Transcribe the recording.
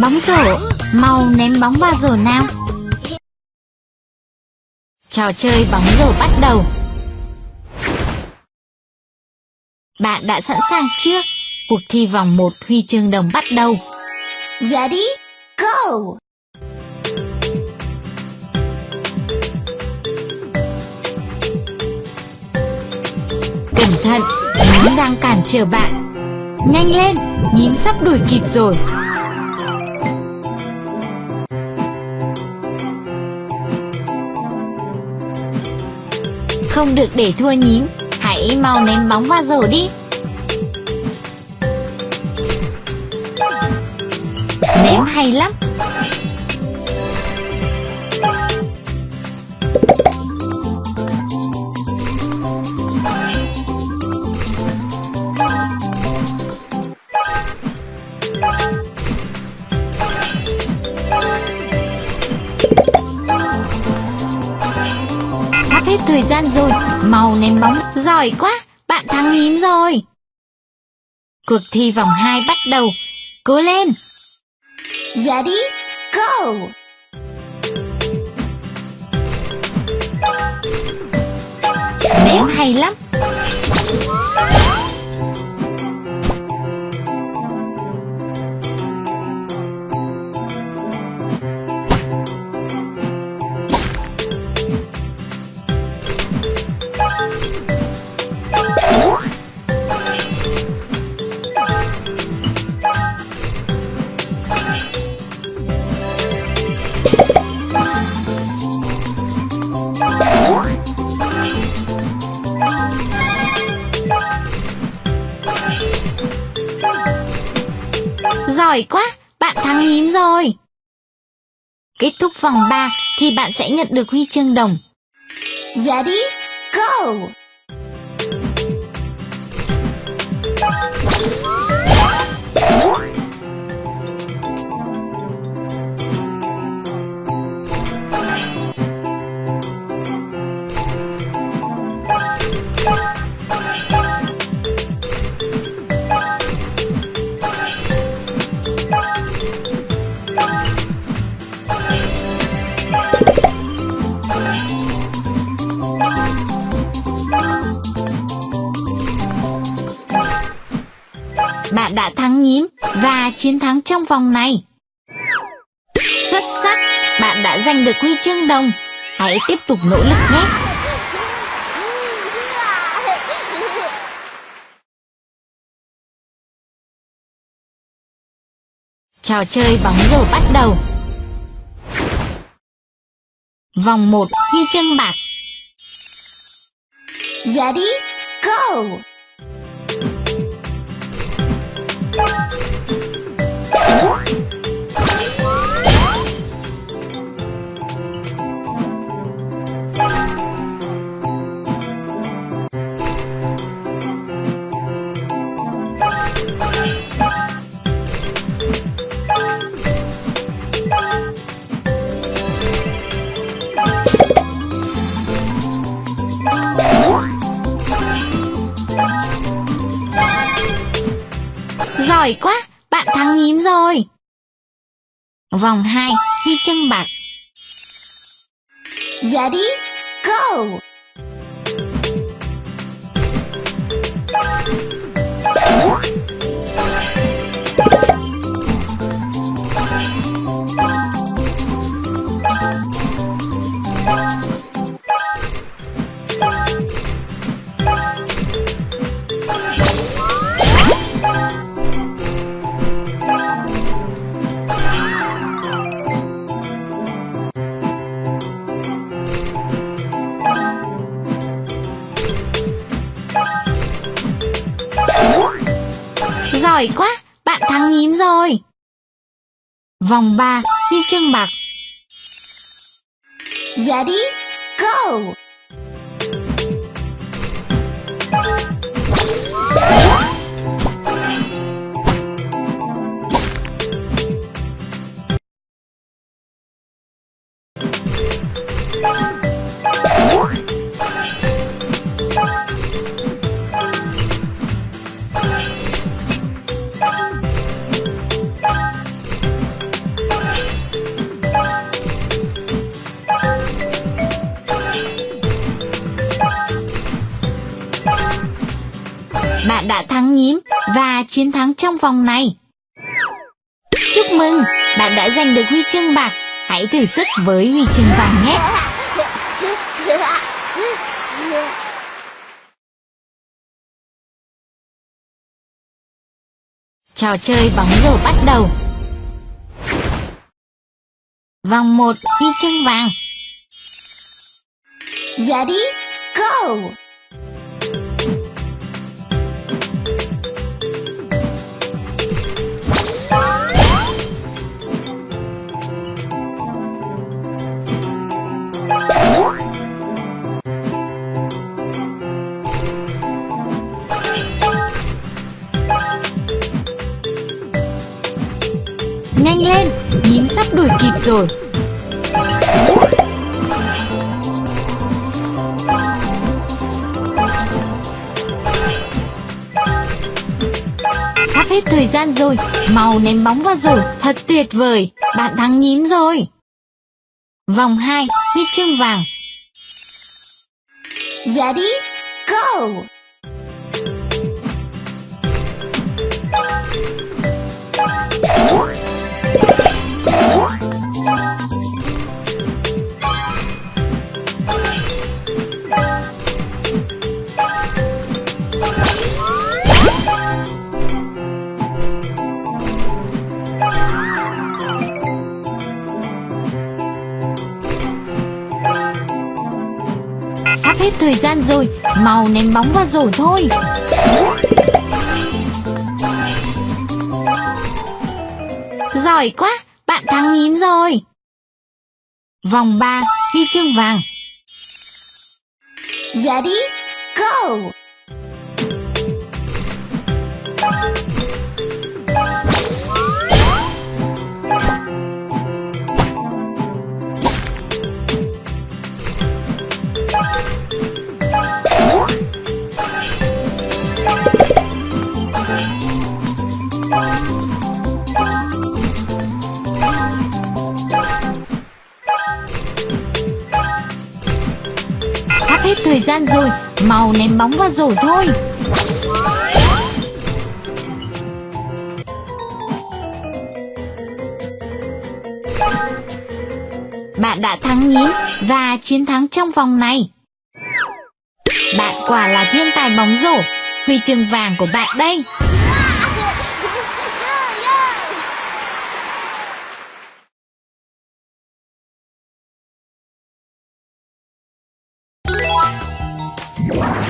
Bóng rổ, mau ném bóng vào rổ nào. Trò chơi bóng rổ bắt đầu. Bạn đã sẵn sàng chưa? Cuộc thi vòng 1 huy chương đồng bắt đầu. Ready? Go! Cẩn thận, nhím đang cản trở bạn. Nhanh lên, nhím sắp đuổi kịp rồi. Không được để thua nhím, hãy mau ném bóng vào rổ đi. Ném hay lắm. Hết thời gian rồi, mau ném bóng, giỏi quá, bạn thắng nhím rồi. Cuộc thi vòng 2 bắt đầu, cố lên! Ready? Go! Ném hay lắm. Giỏi quá, bạn thắng nhím rồi. Kết thúc vòng 3 thì bạn sẽ nhận được huy chương đồng. Ready? Go! Bạn đã thắng nhím và chiến thắng trong vòng này. Xuất sắc, bạn đã giành được huy chương đồng. Hãy tiếp tục nỗ lực nhé. Trò chơi bóng rổ bắt đầu. Vòng 1 huy chương bạc. Ready? Go! What? Giỏi quá, bạn thắng nhím rồi. Vòng 2 huy chương bạc. Ready? Go! Giỏi quá, bạn thắng nhím rồi. Vòng 3 huy chương bạc. Ready? Go! Nhím và chiến thắng trong vòng này. Chúc mừng, bạn đã giành được huy chương bạc. Hãy thử sức với huy chương vàng nhé. Trò chơi bóng rổ bắt đầu. Vòng 1 huy chương vàng. Ready? Go! Nhanh lên, nhím sắp đuổi kịp rồi. Sắp hết thời gian rồi, mau ném bóng vào rồi, thật tuyệt vời, bạn thắng nhím rồi. Vòng 2, huyết chương vàng. Ready? Go! Sắp hết thời gian rồi, màu ném bóng vào rổ thôi. Giỏi quá, bạn thắng nhím rồi. Vòng 3, huy chương vàng. Ready? Go! Hết thời gian rồi, màu ném bóng vào rổ thôi. Bạn đã thắng nhí và chiến thắng trong vòng này. Bạn quả là thiên tài bóng rổ. Huy chương vàng của bạn đây. Wow.